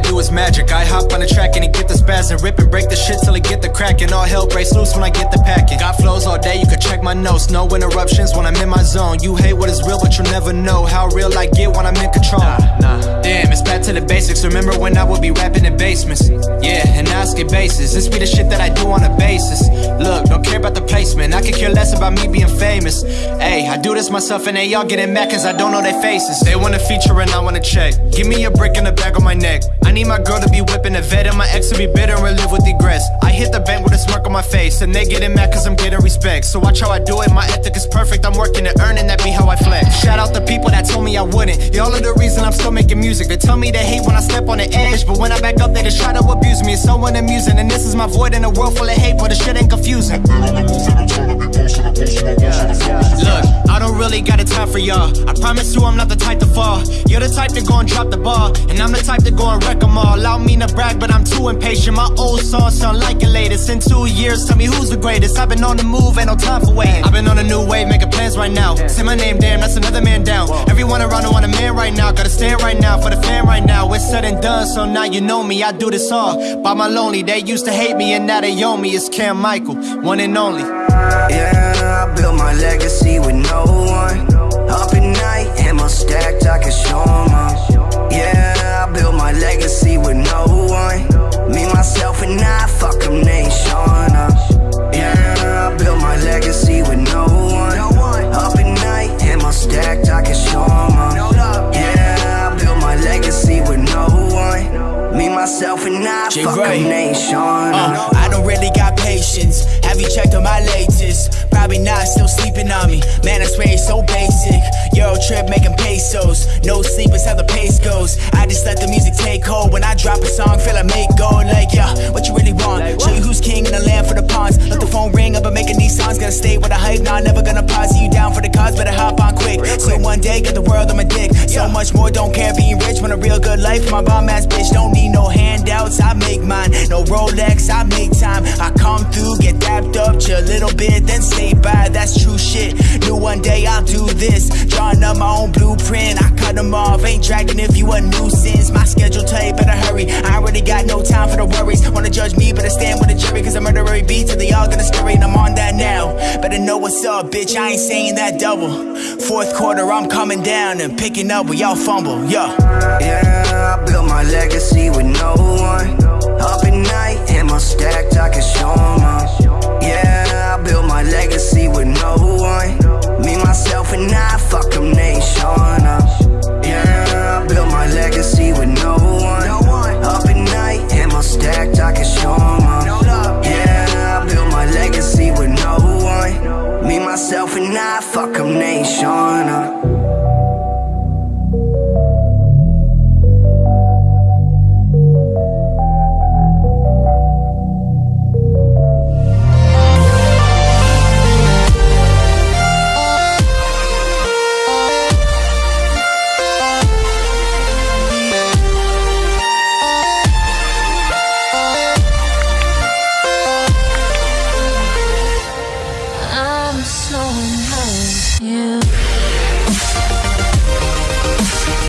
I do is magic. I hop on the track and he get the spaz and rip and break the shit till he get the crack. And all hell breaks loose when I get the packing. Got flows all day, you can check my notes. No interruptions when I'm in my zone. You hate what is real, but you'll never know how real I get when I'm in to the basics. Remember when I would be rapping in basements? Yeah, and skip bases. This be the shit that I do on a basis. Look, don't care about the placement. I could care less about me being famous. Hey, I do this myself and they all getting mad cause I don't know their faces. They wanna feature and I wanna check. Give me a brick in the back of my neck. I need my girl to be whipping a vet and my ex to be bitter and live with regrets. I hit the bank with a smirk on my face and they getting mad cause I'm getting respect. So watch how I do it, my ethic is perfect. I'm working to earn and that be how I flex. Shout out the people that told me I wouldn't. Y'all are the reason I'm still making music. They tell me they hate when I step on the edge, but when I back up, they just try to abuse me. It's so unamusing, and this is my void in a world full of hate, but the shit ain't confusing. Look, I don't really got a time for y'all. I promise you I'm not the type to fall. You're the type to go and drop the ball, and I'm the type to go and wreck them all. Allow me to brag, but I'm too impatient. My old songs sound like your latest. In two years, tell me who's the greatest. I've been on the move, ain't no time for waiting. I've been on a new wave, making plans right now. Say my name, damn, that's another man down. Everyone around I want a man right now. Gotta stand right now for the fan right now. It's said and done, so now you know me. I do this all by my lonely. They used to hate me, and now they own me. It's Cam Michael, one and only. Yeah, myself, and I, Jay fuck Gray. them, they ain't showing up. Uh, I don't really got patience. Have you checked on my latest? Probably not, still sleeping on me. Man, I swear it's so basic. Euro trip making pesos. No sleep is how the pace goes. I just let the music take hold. When I drop a song, feel I make gold. Like, yeah, what you really want? Show you who's king in the land for the pawns. Let the phone ring up and making these songs. Gotta stay with the hype, nah, never gonna pause. You down for the cause, better hop on quick. So one day, get the world on my dick. So much more, don't care being rich. Want a real good life, my bomb ass bitch. Don't need no handouts, I make mine. No Rolex, I make time. I come through, get dapped up, chill a little bit, then stay bye. That's true shit. Knew one day I'll do this. Drawing up my own blueprint, I cut them off. Ain't dragging if you a nuisance. My schedule tight, better hurry. I already got no time for the worries. Wanna judge me, better stand with the jury. Cause I murder every beat till they all gonna scurry. And I'm on that now. Better know what's up, bitch. I ain't saying that double. Fourth quarter, I'm coming down and picking up where y'all fumble. Yeah. Yeah, I built myself and I fuck up nation. Uh.